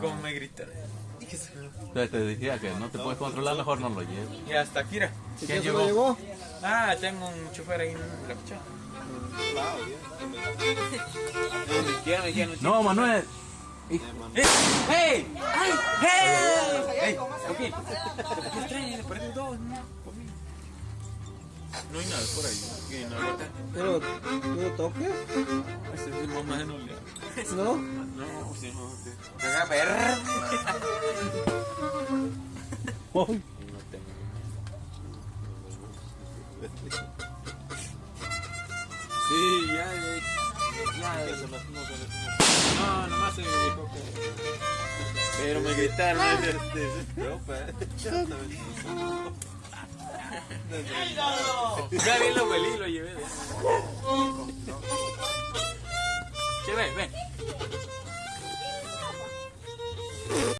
Como me. Entonces te decía que no te puedes controlar, mejor no lo lleves. Y hasta. ¿Y ¿Quién llegó? llevó? Ah, tengo un chofer ahí en la dijeron, No, Manuel. ¡Ey! ¡Ey! ¡Ay! ¡Ey! ¡Ey! ¿no? Hay nada por ahí. Pero, ¿tú lo toques? Ese es mamá de no ¿No? No, si no te. ¡Caga perra! No tengo. Sí, ya, ya. Ya, no, no, no, nomás se me dijo que. Pero me gritaron. Ya bien lo huelí y lo llevé. Che, ven, ven.